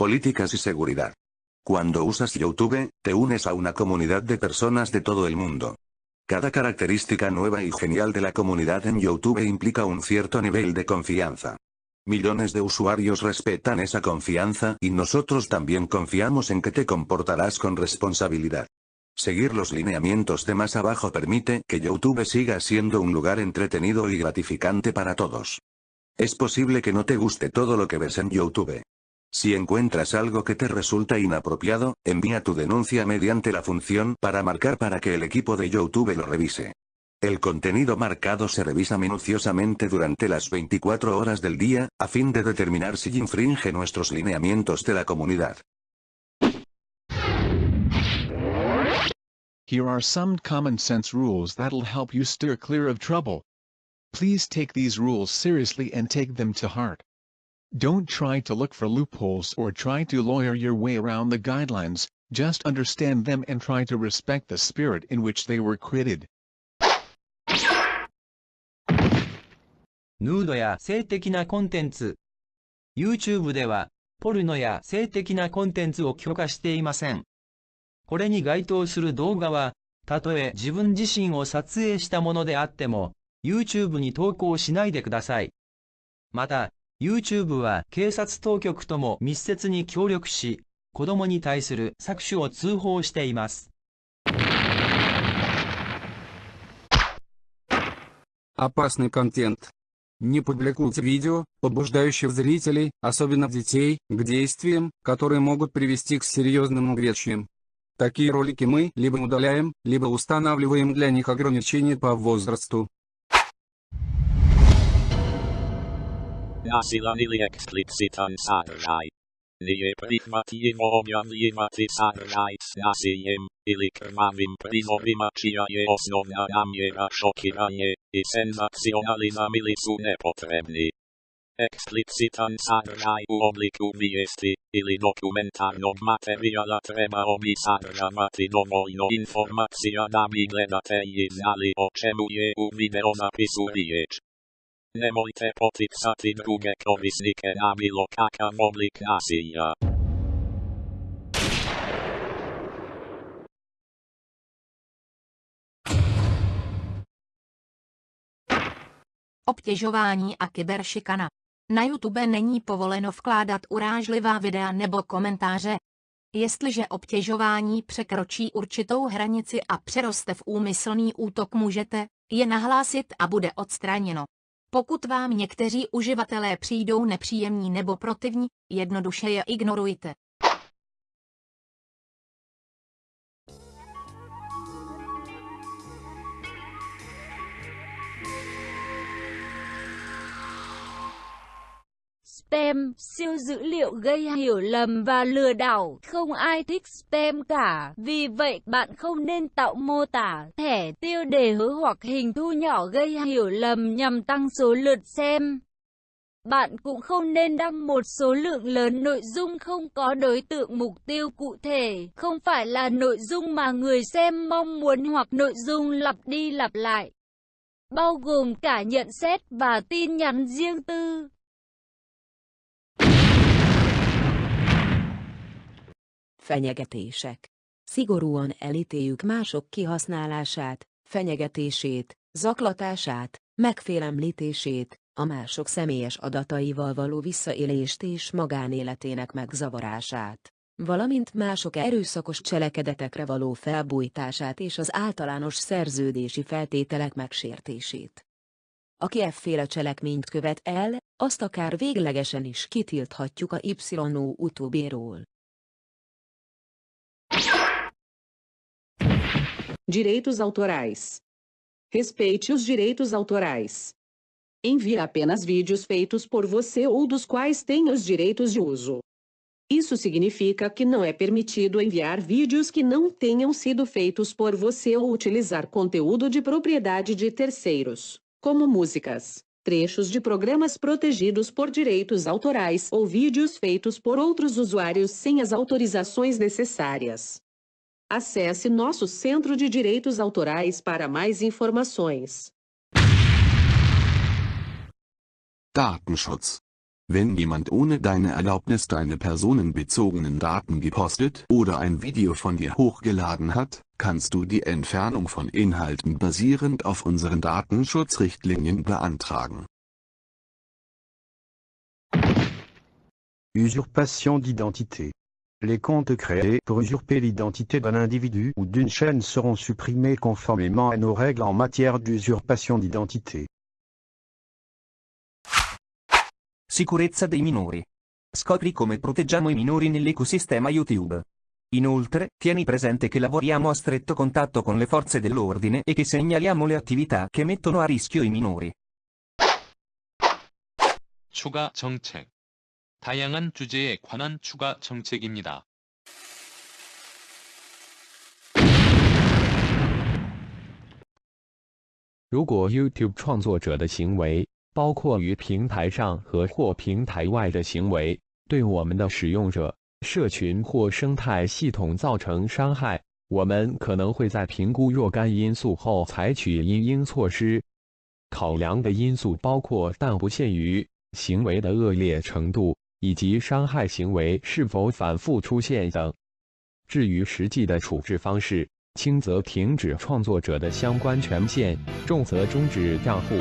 políticas y seguridad. Cuando usas YouTube, te unes a una comunidad de personas de todo el mundo. Cada característica nueva y genial de la comunidad en YouTube implica un cierto nivel de confianza. Millones de usuarios respetan esa confianza y nosotros también confiamos en que te comportarás con responsabilidad. Seguir los lineamientos de más abajo permite que YouTube siga siendo un lugar entretenido y gratificante para todos. Es posible que no te guste todo lo que ves en YouTube. Si encuentras algo que te resulta inapropiado, envía tu denuncia mediante la función para marcar para que el equipo de YouTube lo revise. El contenido marcado se revisa minuciosamente durante las 24 horas del día, a fin de determinar si infringe nuestros lineamientos de la comunidad. Here are some common sense rules that'll help you steer clear of trouble. Please take these rules seriously and take them to heart. Don't try to look for loopholes or try to lawyer your way around the guidelines, just understand them and try to respect the spirit in which they were created. ヌードや性的なコンテンツ YouTube では、ポルノや性的なコンテンツを許可していません。これに該当する動画は、たとえ自分自身を撮影したものであっても、YouTube に投稿しないでください。また、YouTube は警察当局とも密接に協力し、子供に対する搾取を通報しています。Опасный контент. Не публикуйте видео, побуждающих зрителей, особенно детей, к действиям, которые могут привести к серьезным увечьям. Такие ролики мы либо удаляем, либо устанавливаем для них ограничения по возрасту. Nie prihvatimo objavljivati sadržaj s nasiljem, ili krvavim prizorima čija je osnovna namjera šokiranje i senzacionalizam ili su nepotrebni. Eksplicitan sadržaj u obliku vijesti ili dokumentarnog materijala trebao bi sadržavati dovoljno informacija da bi gledatelji znali o čemu je u videozapisu riječ. Nemojte poticati druge korisnike na bilo kakav oblik nasilja. Obtěžování a kyberšikana. Na YouTube není povoleno vkládat urážlivá videa nebo komentáře. Jestliže obtěžování překročí určitou hranici a přeroste v úmyslný útok můžete je nahlásit a bude odstraněno. Pokud vám někteří uživatelé přijdou nepříjemní nebo protivní, jednoduše je ignorujte. Spam, siêu dữ liệu gây hiểu lầm và lừa đảo. Không ai thích spam cả. Vì vậy bạn không nên tạo mô tả, thẻ, tiêu đề hứa hoặc hình thu nhỏ gây hiểu lầm nhằm tăng số lượt xem. Bạn cũng không nên đăng một số lượng lớn nội dung không có đối tượng mục tiêu cụ thể, không phải là nội dung mà người xem mong muốn hoặc nội dung lặp đi lặp lại, bao gồm cả nhận xét và tin nhắn riêng tư. Fenyegetések. Szigorúan elítéljük mások kihasználását, fenyegetését, zaklatását, megfélemlítését, a mások személyes adataival való visszaélést és magánéletének megzavarását, valamint mások erőszakos cselekedetekre való felbújtását és az általános szerződési feltételek megsértését. Aki efféle cselekményt követ el, azt akár véglegesen is kitilthatjuk a YO utóbéról. Direitos autorais. Respeite os direitos autorais. Envie apenas vídeos feitos por você ou dos quais tenha os direitos de uso. Isso significa que não é permitido enviar vídeos que não tenham sido feitos por você ou utilizar conteúdo de propriedade de terceiros, como músicas, trechos de programas protegidos por direitos autorais ou vídeos feitos por outros usuários sem as autorizações necessárias. Acesse nosso Centro de Direitos Autorais para mais informações. Datenschutz. Wenn jemand ohne deine Erlaubnis deine personenbezogenen Daten gepostet oder ein Video von dir hochgeladen hat, kannst du die Entfernung von Inhalten basierend auf unseren Datenschutzrichtlinien beantragen. Usurpation d'identité. Les comptes créés pour usurper l'identité d'un individu ou d'une chaîne seront supprimés conformément à nos règles en matière d'usurpation d'identité. Sicurezza dei minori. Scopri come proteggiamo i minori nell'ecosistema YouTube. Inoltre, tieni presente che lavoriamo a stretto contatto con le forze dell'ordine e che segnaliamo le attività che mettono a rischio i minori. 추가 정책. 다양한 주제에 관한 추가 정책입니다. 如果 YouTube 创作者的行为，包括于平台上和或平台外的行为，对我们的使用者、社群或生态系统造成伤害，我们可能会在评估若干因素后采取因应措施。考量的因素包括但不限于行为的恶劣程度 以及伤害行为是否反复出现等。至于实际的处置方式，轻则停止创作者的相关权限，重则终止账户。